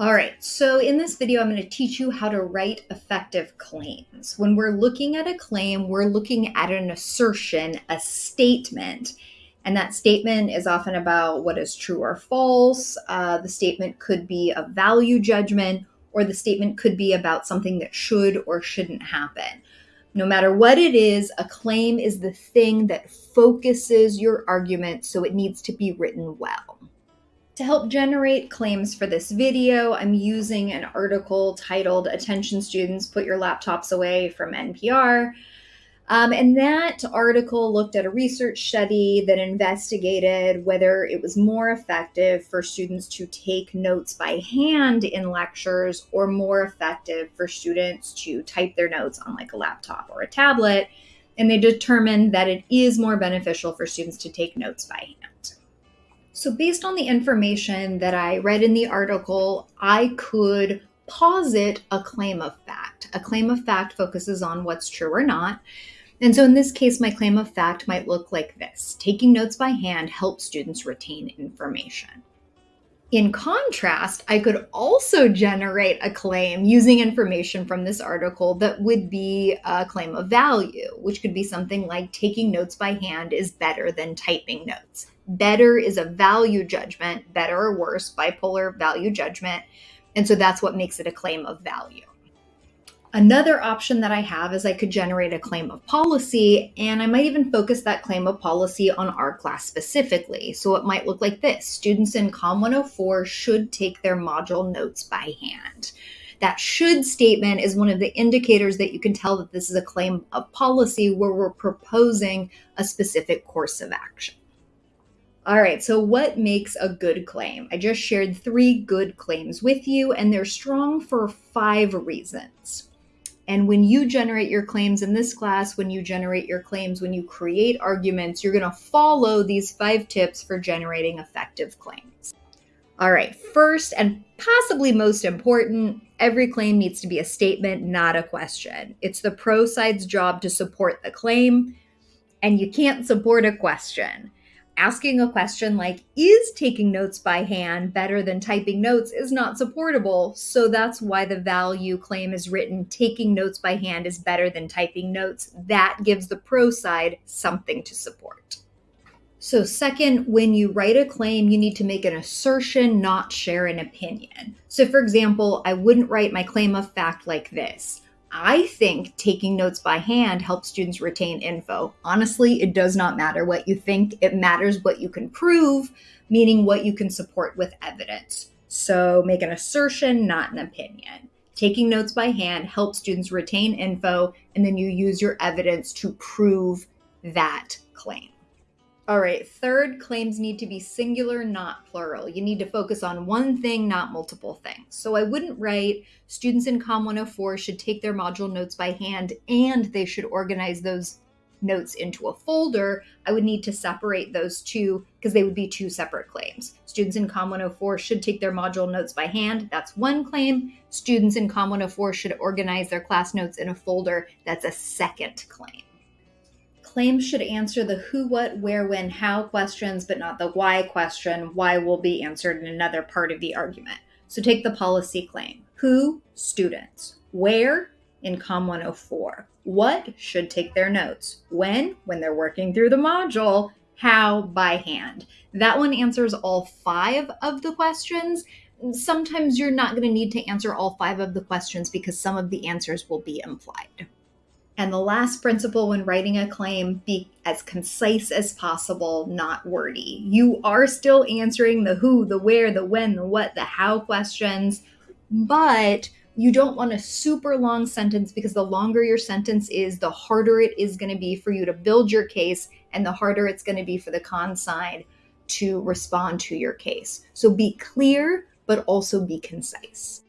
All right, so in this video, I'm going to teach you how to write effective claims. When we're looking at a claim, we're looking at an assertion, a statement, and that statement is often about what is true or false. Uh, the statement could be a value judgment, or the statement could be about something that should or shouldn't happen. No matter what it is, a claim is the thing that focuses your argument, so it needs to be written well. To help generate claims for this video, I'm using an article titled Attention Students, Put Your Laptops Away from NPR. Um, and that article looked at a research study that investigated whether it was more effective for students to take notes by hand in lectures or more effective for students to type their notes on like a laptop or a tablet. And they determined that it is more beneficial for students to take notes by hand. So, based on the information that I read in the article, I could posit a claim of fact. A claim of fact focuses on what's true or not. And so, in this case, my claim of fact might look like this Taking notes by hand helps students retain information. In contrast, I could also generate a claim using information from this article that would be a claim of value, which could be something like taking notes by hand is better than typing notes. Better is a value judgment, better or worse, bipolar value judgment. And so that's what makes it a claim of value. Another option that I have is I could generate a claim of policy, and I might even focus that claim of policy on our class specifically. So it might look like this Students in COM 104 should take their module notes by hand. That should statement is one of the indicators that you can tell that this is a claim of policy where we're proposing a specific course of action. All right, so what makes a good claim? I just shared three good claims with you, and they're strong for five reasons. And when you generate your claims in this class, when you generate your claims, when you create arguments, you're going to follow these five tips for generating effective claims. All right, first and possibly most important, every claim needs to be a statement, not a question. It's the pro side's job to support the claim, and you can't support a question asking a question like, is taking notes by hand better than typing notes is not supportable. So that's why the value claim is written taking notes by hand is better than typing notes. That gives the pro side something to support. So, second, when you write a claim, you need to make an assertion, not share an opinion. So, for example, I wouldn't write my claim of fact like this I think taking notes by hand helps students retain info. Honestly, it does not matter what you think, it matters what you can prove, meaning what you can support with evidence. So make an assertion, not an opinion. Taking notes by hand helps students retain info, and then you use your evidence to prove that claim. All right, third, claims need to be singular, not plural. You need to focus on one thing, not multiple things. So I wouldn't write students in COM 104 should take their module notes by hand and they should organize those notes into a folder. I would need to separate those two because they would be two separate claims. Students in COM 104 should take their module notes by hand. That's one claim. Students in COM 104 should organize their class notes in a folder. That's a second claim. Claims should answer the who, what, where, when, how questions, but not the why question. Why will be answered in another part of the argument. So take the policy claim. Who? Students. Where? In COM 104. What? Should take their notes. When? When they're working through the module. How? By hand. That one answers all five of the questions. Sometimes you're not going to need to answer all five of the questions because some of the answers will be implied. And the last principle when writing a claim be as concise as possible, not wordy. You are still answering the who, the where, the when, the what, the how questions, but you don't want a super long sentence because the longer your sentence is, the harder it is going to be for you to build your case and the harder it's going to be for the con side to respond to your case. So be clear, but also be concise.